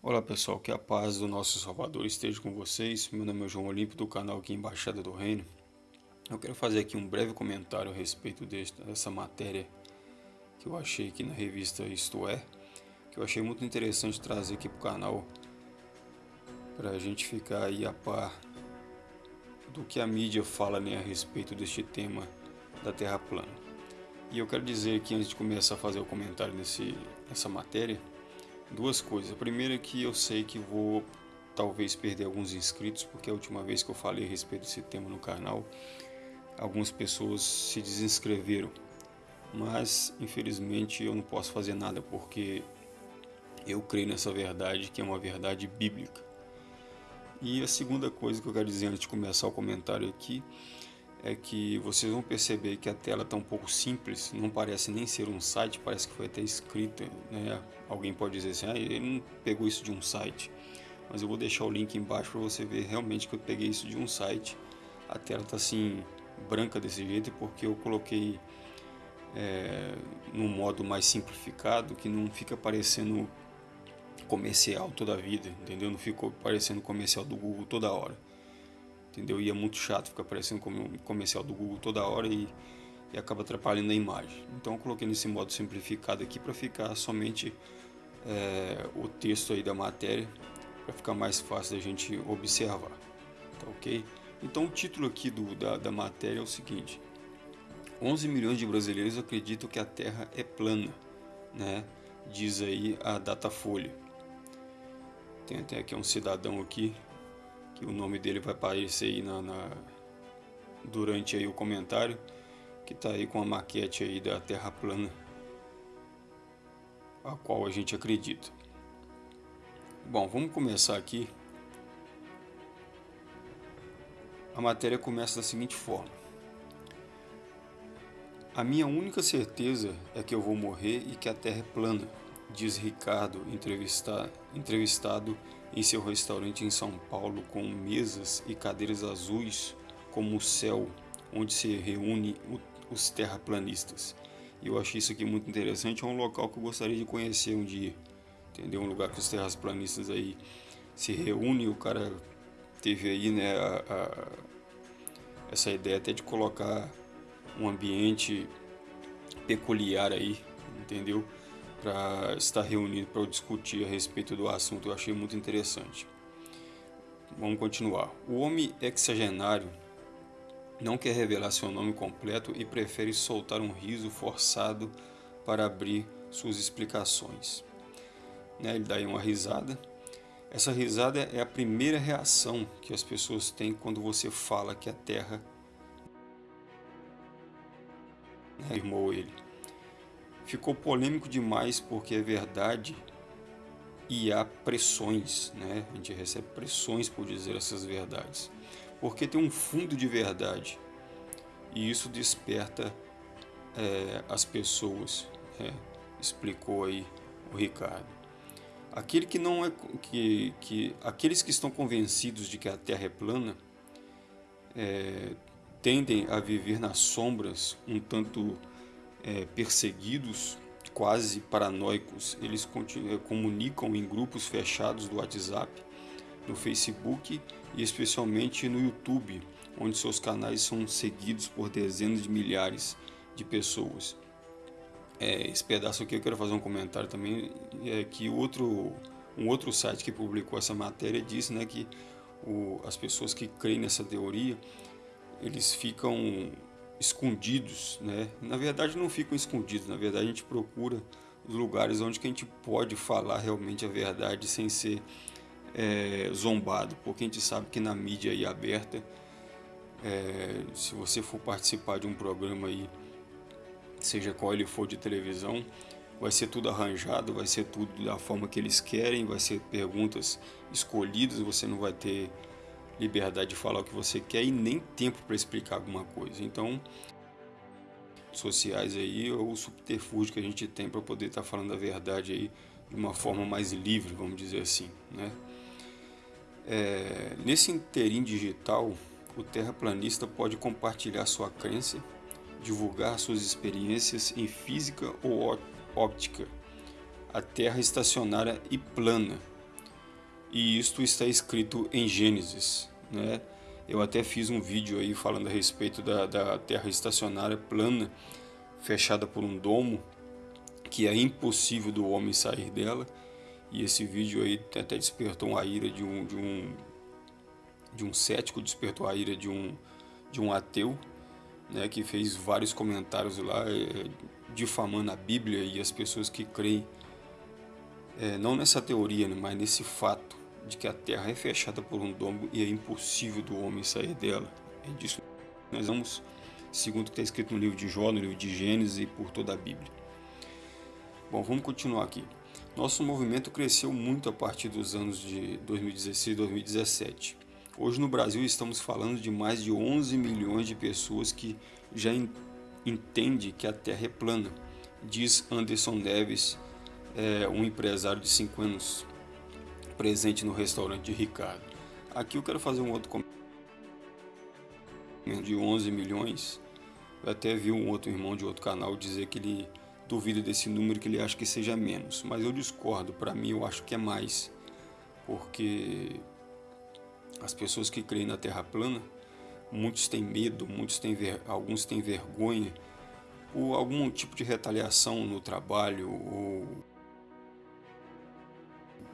Olá pessoal, que a paz do nosso Salvador esteja com vocês. Meu nome é João Olímpio do canal aqui Embaixada do Reino. Eu quero fazer aqui um breve comentário a respeito dessa matéria que eu achei aqui na revista Isto É, que eu achei muito interessante trazer aqui para o canal para a gente ficar aí a par do que a mídia fala né, a respeito deste tema da Terra plana. E eu quero dizer aqui antes de começar a fazer o comentário nesse, nessa matéria duas coisas. A primeira é que eu sei que vou talvez perder alguns inscritos, porque a última vez que eu falei a respeito desse tema no canal, algumas pessoas se desinscreveram. Mas, infelizmente, eu não posso fazer nada, porque eu creio nessa verdade, que é uma verdade bíblica. E a segunda coisa que eu quero dizer antes de começar o comentário aqui, é que vocês vão perceber que a tela está um pouco simples, não parece nem ser um site, parece que foi até escrita, né? Alguém pode dizer assim, ah, ele não pegou isso de um site, mas eu vou deixar o link embaixo para você ver realmente que eu peguei isso de um site. A tela está assim branca desse jeito porque eu coloquei é, num modo mais simplificado que não fica parecendo comercial toda a vida, entendeu? Não ficou parecendo comercial do Google toda hora entendeu? E é muito chato ficar aparecendo como um comercial do Google toda hora e, e acaba atrapalhando a imagem. Então eu coloquei nesse modo simplificado aqui para ficar somente é, o texto aí da matéria, para ficar mais fácil da gente observar, tá ok? Então o título aqui do, da, da matéria é o seguinte, 11 milhões de brasileiros acreditam que a Terra é plana, né? diz aí a Datafolha. Tem até aqui um cidadão aqui que o nome dele vai aparecer aí na, na durante aí o comentário, que está aí com a maquete aí da Terra plana, a qual a gente acredita. Bom, vamos começar aqui. A matéria começa da seguinte forma. A minha única certeza é que eu vou morrer e que a Terra é plana, diz Ricardo, entrevistado, entrevistado em seu restaurante em São Paulo com mesas e cadeiras azuis como o céu onde se reúne os terraplanistas. Eu achei isso aqui muito interessante, é um local que eu gostaria de conhecer um dia, entendeu? Um lugar que os terraplanistas aí se reúnem, o cara teve aí, né, a, a, essa ideia até de colocar um ambiente peculiar aí, entendeu? Para estar reunido para discutir a respeito do assunto. Eu achei muito interessante. Vamos continuar. O homem exagenário não quer revelar seu nome completo e prefere soltar um riso forçado para abrir suas explicações. Né, ele dá aí uma risada. Essa risada é a primeira reação que as pessoas têm quando você fala que a Terra afirmou ele ficou polêmico demais porque é verdade e há pressões, né? A gente recebe pressões por dizer essas verdades, porque tem um fundo de verdade e isso desperta é, as pessoas, né? explicou aí o Ricardo. Aquele que não é que, que aqueles que estão convencidos de que a Terra é plana é, tendem a viver nas sombras um tanto é, perseguidos, quase paranoicos, eles é, comunicam em grupos fechados do WhatsApp, no Facebook e especialmente no YouTube, onde seus canais são seguidos por dezenas de milhares de pessoas. É, esse pedaço aqui eu quero fazer um comentário também, é que outro, um outro site que publicou essa matéria disse né, que o, as pessoas que creem nessa teoria, eles ficam escondidos, né? Na verdade não ficam escondidos, na verdade a gente procura os lugares onde que a gente pode falar realmente a verdade sem ser é, zombado, porque a gente sabe que na mídia aí aberta, é, se você for participar de um programa aí, seja qual ele for de televisão, vai ser tudo arranjado, vai ser tudo da forma que eles querem, vai ser perguntas escolhidas, você não vai ter liberdade de falar o que você quer e nem tempo para explicar alguma coisa. Então, sociais aí é o subterfúgio que a gente tem para poder estar tá falando a verdade aí de uma forma mais livre, vamos dizer assim, né? É, nesse interim digital, o terraplanista pode compartilhar sua crença, divulgar suas experiências em física ou óptica, a Terra estacionária e plana, E isto está escrito em Gênesis, né? Eu até fiz um vídeo aí falando a respeito da, da terra estacionária plana, fechada por um domo, que é impossível do homem sair dela. E esse vídeo aí até despertou a ira de um, de um, de um cético, despertou a ira de um, de um ateu, né, que fez vários comentários lá, é, difamando a Bíblia e as pessoas que creem, é, não nessa teoria, né, mas nesse fato de que a Terra é fechada por um domo e é impossível do homem sair dela. É disso que nós vamos, segundo o que está escrito no livro de Jó, no livro de Gênesis e por toda a Bíblia. Bom, vamos continuar aqui. Nosso movimento cresceu muito a partir dos anos de 2016 e 2017. Hoje no Brasil estamos falando de mais de 11 milhões de pessoas que já entendem que a Terra é plana, diz Anderson Neves, é, um empresário de 5 anos presente no restaurante de Ricardo. Aqui eu quero fazer um outro comentário de 11 milhões. Eu até vi um outro irmão de outro canal dizer que ele duvida desse número, que ele acha que seja menos. Mas eu discordo, para mim eu acho que é mais. Porque as pessoas que creem na Terra plana, muitos têm medo, muitos têm ver, alguns têm vergonha por algum tipo de retaliação no trabalho ou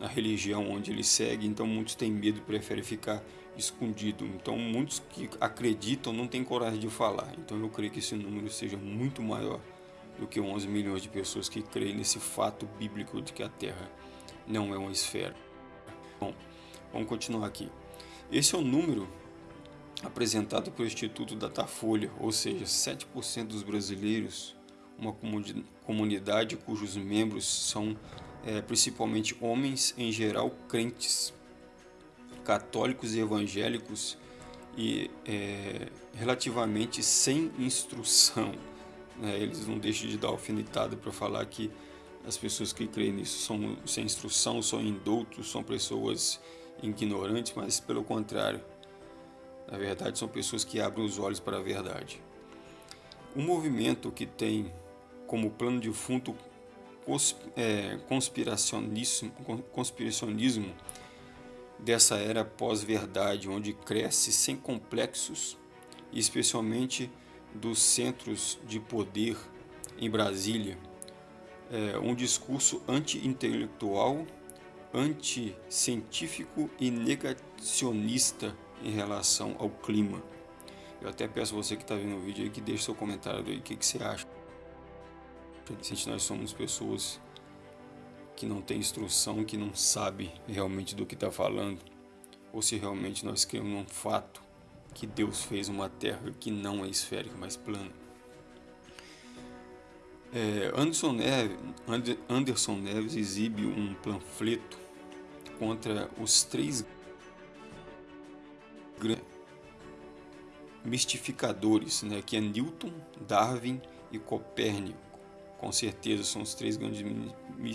na religião onde ele segue, então muitos têm medo e preferem ficar escondido. Então muitos que acreditam não têm coragem de falar. Então eu creio que esse número seja muito maior do que 11 milhões de pessoas que creem nesse fato bíblico de que a Terra não é uma esfera. Bom, vamos continuar aqui. Esse é o número apresentado pelo Instituto Datafolha, ou seja, 7% dos brasileiros, uma comunidade cujos membros são é, principalmente homens, em geral crentes, católicos e evangélicos, e é, relativamente sem instrução. Né? Eles não deixam de dar alfinetada para falar que as pessoas que creem nisso são sem instrução, são indoutos, são pessoas ignorantes, mas pelo contrário, na verdade são pessoas que abrem os olhos para a verdade. Um movimento que tem como plano de fundo conspiracionismo, conspiracionismo dessa era pós-verdade, onde cresce sem complexos, especialmente dos centros de poder em Brasília, é, um discurso anti-intelectual anticientífico e negacionista em relação ao clima. Eu até peço você que está vendo o vídeo aí que deixe seu comentário aí, o que, que você acha. Se nós somos pessoas que não têm instrução, que não sabe realmente do que está falando, ou se realmente nós cremos num fato que Deus fez uma terra que não é esférica, mas plana. É, Anderson, Neves, Anderson Neves exibe um panfleto contra os três mistificadores, né, que é Newton, Darwin e Copérnico. Com certeza são os três grandes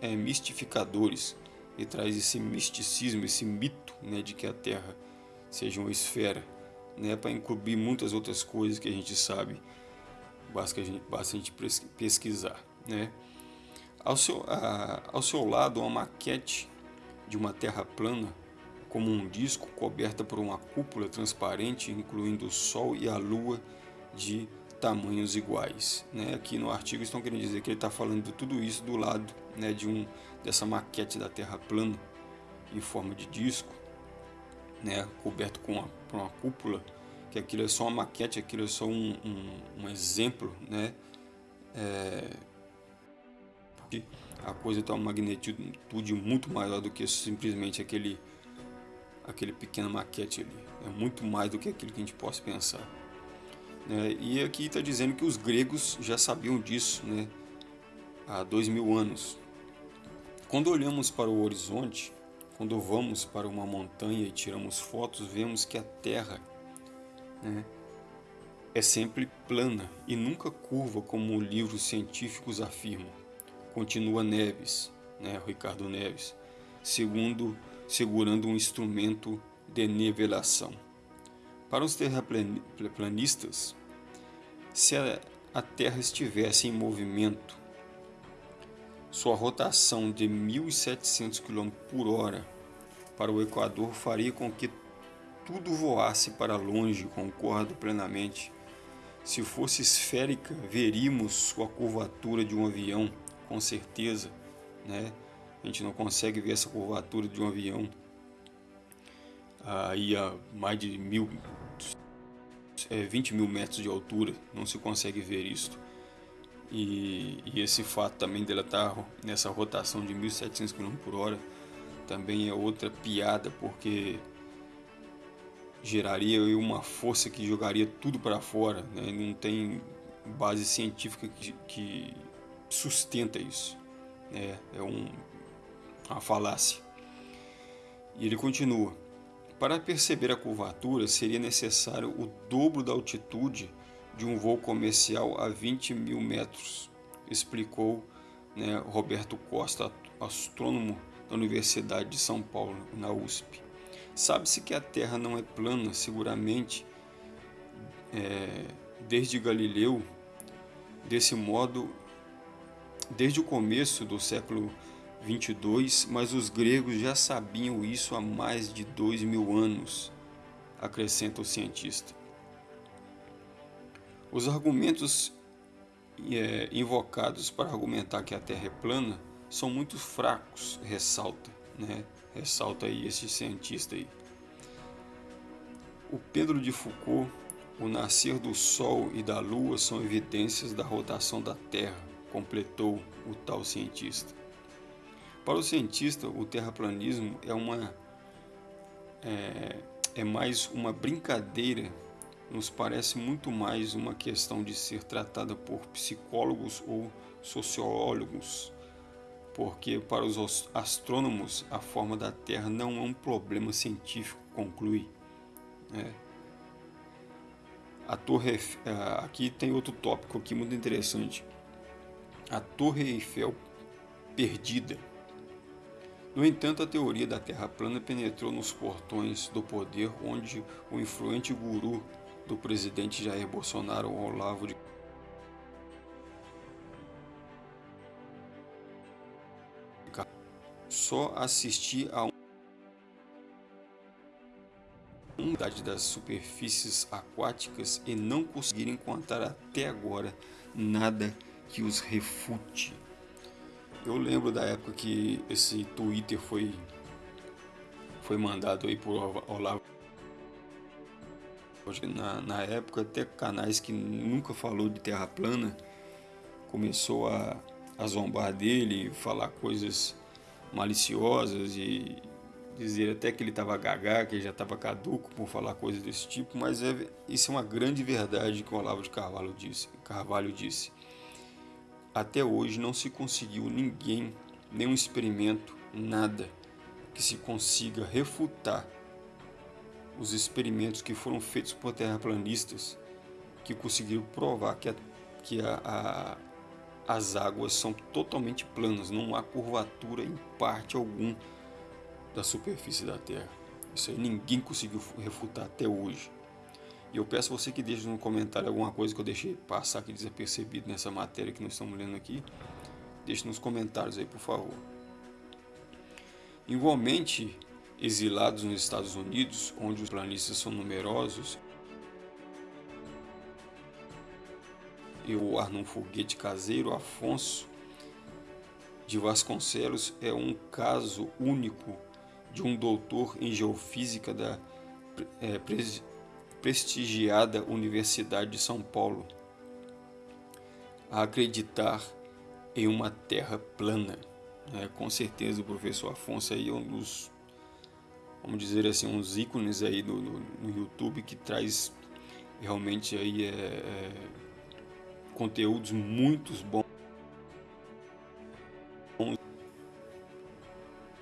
é, mistificadores e traz esse misticismo, esse mito né, de que a Terra seja uma esfera, né, para encobrir muitas outras coisas que a gente sabe basta a gente, basta a gente pesquisar. Né? Ao, seu, a, ao seu lado, uma maquete de uma terra plana, como um disco coberta por uma cúpula transparente, incluindo o Sol e a Lua de tamanhos iguais. Né? Aqui no artigo estão querendo dizer que ele está falando de tudo isso do lado né, de um, dessa maquete da Terra plana em forma de disco, né, coberto com uma, uma cúpula que aquilo é só uma maquete, aquilo é só um, um, um exemplo, né? É, porque a coisa tem uma magnitude muito maior do que simplesmente aquele, aquele pequeno maquete ali. É muito mais do que aquilo que a gente possa pensar. Né? E aqui está dizendo que os gregos já sabiam disso né? há dois mil anos. Quando olhamos para o horizonte, quando vamos para uma montanha e tiramos fotos, vemos que a Terra né, é sempre plana e nunca curva como livros científicos afirmam. Continua Neves, né, Ricardo Neves, segundo, segurando um instrumento de nivelação. Para os terraplanistas, se a, Terra estivesse em movimento, sua rotação de 1.700 km por hora para o Equador faria com que tudo voasse para longe, concordo plenamente. Se fosse esférica, veríamos a curvatura de um avião, com certeza, né? A gente não consegue ver essa curvatura de um avião aí a mais de mil, é, 20 mil metros de altura, não se consegue ver isto. E, e esse fato também dela estar tá nessa rotação de 1.700 km por hora também é outra piada, porque geraria uma força que jogaria tudo para fora, né? não tem base científica que, que sustenta isso, né? é um, uma falácia. E ele continua, para perceber a curvatura seria necessário o dobro da altitude de um voo comercial a 20 mil metros, explicou né, Roberto Costa, astrônomo da Universidade de São Paulo, na USP. Sabe-se que a Terra não é plana, seguramente, é, desde Galileu, desse modo, desde o começo do século 22, mas os gregos já sabiam isso há mais de dois mil anos, acrescenta o cientista. Os argumentos é, invocados para argumentar que a Terra é plana são muito fracos, ressalta, né? ressalta aí esse cientista aí. O Pedro de Foucault, o nascer do Sol e da Lua são evidências da rotação da Terra, completou o tal cientista. Para o cientista, o terraplanismo é uma é, é mais uma brincadeira nos parece muito mais uma questão de ser tratada por psicólogos ou sociólogos, porque para os astrônomos a forma da Terra não é um problema científico, conclui. Né? A torre aqui tem outro tópico aqui muito interessante. A Torre Eiffel perdida. No entanto, a teoria da Terra plana penetrou nos portões do poder onde o influente guru do presidente Jair Bolsonaro, Olavo de só assisti a unidade das superfícies aquáticas e não conseguir encontrar até agora nada que os refute. Eu lembro da época que esse Twitter foi foi mandado aí por Olavo na, na época, até canais que nunca falou de terra plana começou a, a zombar dele, falar coisas maliciosas e dizer até que ele estava gagá, que ele já estava caduco por falar coisas desse tipo, mas é, isso é uma grande verdade que o Olavo de Carvalho disse. Carvalho disse. Até hoje não se conseguiu ninguém, nenhum experimento, nada que se consiga refutar os experimentos que foram feitos por terraplanistas que conseguiram provar que, a, que a, a, as águas são totalmente planas, não há curvatura em parte algum da superfície da Terra. Isso aí ninguém conseguiu refutar até hoje. E eu peço você que deixe no comentário alguma coisa que eu deixei passar aqui desapercebido nessa matéria que nós estamos lendo aqui. Deixe nos comentários aí, por favor. Igualmente, exilados nos Estados Unidos, onde os planistas são numerosos, e o num foguete caseiro, Afonso de Vasconcelos é um caso único de um doutor em geofísica da é, prestigiada Universidade de São Paulo a acreditar em uma terra plana. É, com certeza o professor Afonso aí é um dos vamos dizer assim, uns ícones aí no, YouTube que traz realmente aí é, é, conteúdos muito bons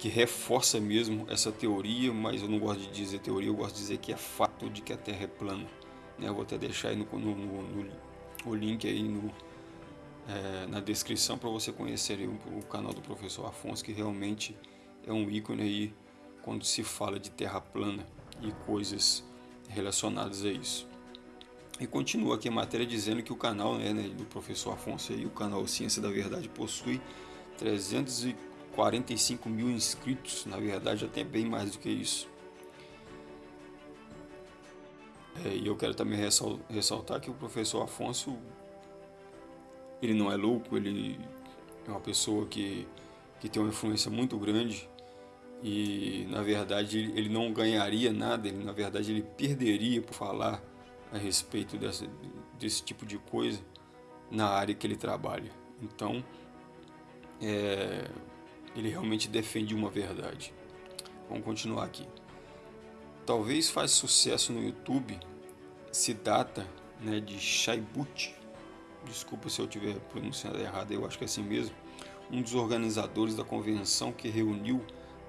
que reforça mesmo essa teoria, mas eu não gosto de dizer teoria, eu gosto de dizer que é fato de que a Terra é plana. Né? Eu vou até deixar aí no, no, no o link aí no, é, na descrição para você conhecer o, o canal do professor Afonso, que realmente é um ícone aí quando se fala de terra plana e coisas relacionadas a isso. E continua aqui a matéria dizendo que o canal né, né do professor Afonso, aí, o canal Ciência da Verdade, possui 300 45 mil inscritos, na verdade até bem mais do que isso. É, e eu quero também ressaltar que o professor Afonso, ele não é louco, ele é uma pessoa que, que tem uma influência muito grande e na verdade ele não ganharia nada, ele, na verdade ele perderia por falar a respeito dessa, desse tipo de coisa na área que ele trabalha. Então, é, ele realmente defende uma verdade. Vamos continuar aqui. Talvez faz sucesso no YouTube Siddhartha né, de Shaibut, desculpa se eu estiver pronunciando errado, eu acho que é assim mesmo, um dos organizadores da convenção que reuniu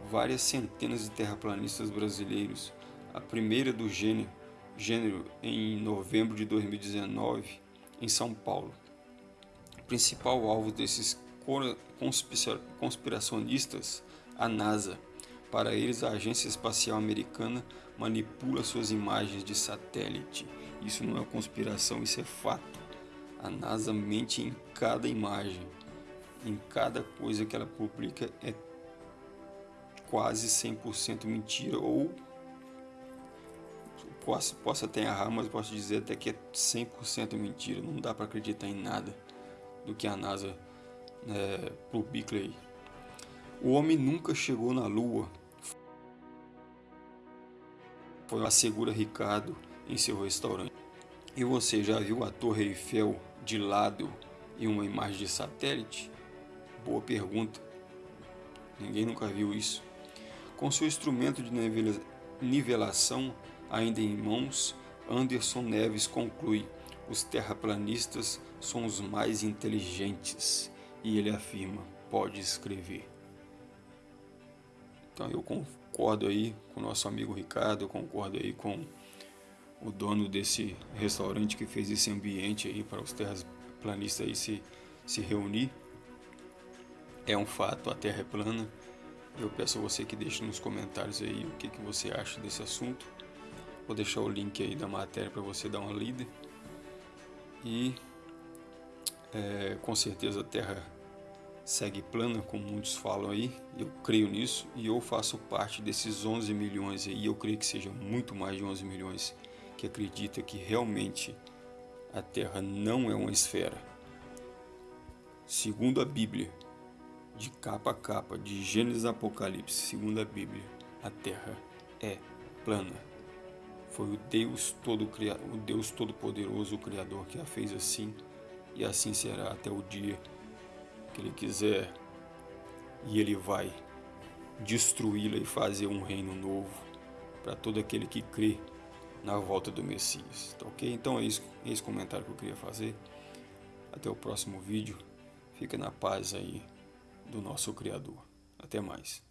várias centenas de terraplanistas brasileiros, a primeira do gênero, gênero em novembro de 2019 em São Paulo. O principal alvo desses conspiracionistas, a NASA. Para eles, a Agência Espacial Americana manipula suas imagens de satélite. Isso não é conspiração, isso é fato. A NASA mente em cada imagem, em cada coisa que ela publica é quase 100% mentira ou posso, posso até errar, mas posso dizer até que é 100% mentira. Não dá para acreditar em nada do que a NASA é, publica aí. O homem nunca chegou na Lua. Foi assegura Ricardo em seu restaurante. E você já viu a Torre Eiffel de lado em uma imagem de satélite? Boa pergunta. Ninguém nunca viu isso. Com seu instrumento de nivelação ainda em mãos, Anderson Neves conclui: os terraplanistas são os mais inteligentes. E ele afirma: pode escrever. Então eu concordo aí com o nosso amigo Ricardo, eu concordo aí com o dono desse restaurante que fez esse ambiente aí para os terraplanistas aí se, se reunir. É um fato, a Terra é plana. Eu peço a você que deixe nos comentários aí o que, que você acha desse assunto. Vou deixar o link aí da matéria para você dar uma lida. E é, com certeza a Terra segue plana, como muitos falam aí. Eu creio nisso e eu faço parte desses 11 milhões aí. Eu creio que seja muito mais de 11 milhões que acredita que realmente a Terra não é uma esfera. Segundo a Bíblia, de capa a capa, de Gênesis a Apocalipse, segundo a Bíblia, a Terra é plana. Foi o Deus todo o Deus todo poderoso, o criador que a fez assim, e assim será até o dia que ele quiser. E ele vai destruí-la e fazer um reino novo para todo aquele que crê na volta do Messias. Tá OK? Então é isso, é esse comentário que eu queria fazer. Até o próximo vídeo. Fica na paz aí do nosso criador. Até mais.